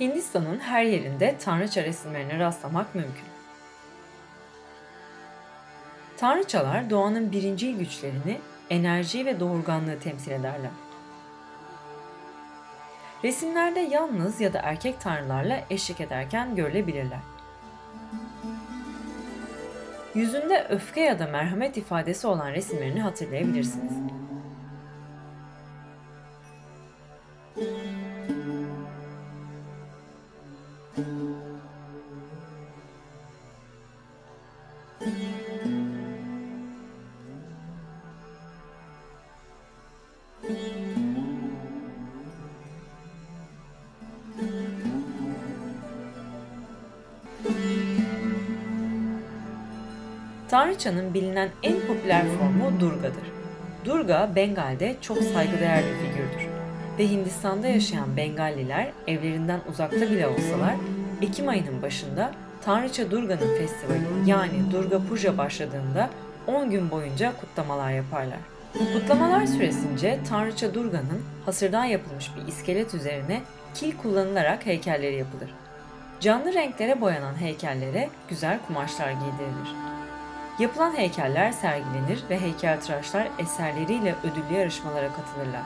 Hindistan'ın her yerinde tanrıça resimlerine rastlamak mümkün. Tanrıçalar doğanın birincil güçlerini, enerjiyi ve doğurganlığı temsil ederler. Resimlerde yalnız ya da erkek tanrılarla eşlik ederken görülebilirler. Yüzünde öfke ya da merhamet ifadesi olan resimlerini hatırlayabilirsiniz. Tanrıçanın bilinen en popüler formu Durga'dır. Durga, Bengal'de çok saygıdeğer bir figürdür. Ve Hindistan'da yaşayan Bengalliler evlerinden uzakta bile olsalar Ekim ayının başında Tanrıça Durga'nın festivali yani Durga Puja başladığında 10 gün boyunca kutlamalar yaparlar. Kutlamalar süresince Tanrıça Durga'nın hasırdan yapılmış bir iskelet üzerine kil kullanılarak heykelleri yapılır. Canlı renklere boyanan heykellere güzel kumaşlar giydirilir. Yapılan heykeller sergilenir ve heykeltıraşlar eserleriyle ödüllü yarışmalara katılırlar.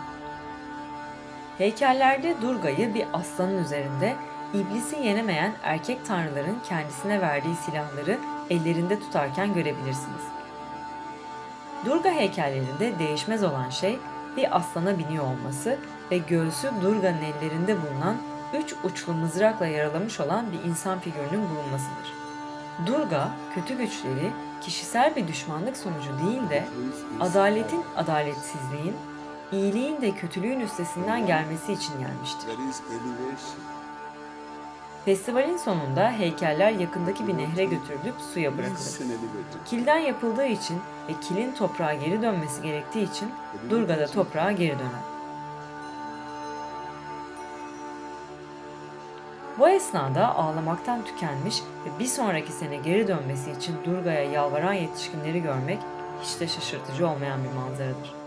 Heykellerde Durga'yı bir aslanın üzerinde iblisi yenemeyen erkek tanrıların kendisine verdiği silahları ellerinde tutarken görebilirsiniz. Durga heykellerinde değişmez olan şey bir aslana biniyor olması ve göğsü Durga'nın ellerinde bulunan üç uçlu mızrakla yaralamış olan bir insan figürünün bulunmasıdır. Durga, kötü güçleri kişisel bir düşmanlık sonucu değil de adaletin adaletsizliğin, iyiliğin de kötülüğün üstesinden gelmesi için gelmiştir. Festivalin sonunda heykeller yakındaki bir nehre götürülüp suya bırakılır. Kilden yapıldığı için ve kilin toprağa geri dönmesi gerektiği için Durga da toprağa geri döner. Bu esnada ağlamaktan tükenmiş ve bir sonraki sene geri dönmesi için Durga'ya yalvaran yetişkinleri görmek hiç de şaşırtıcı olmayan bir manzaradır.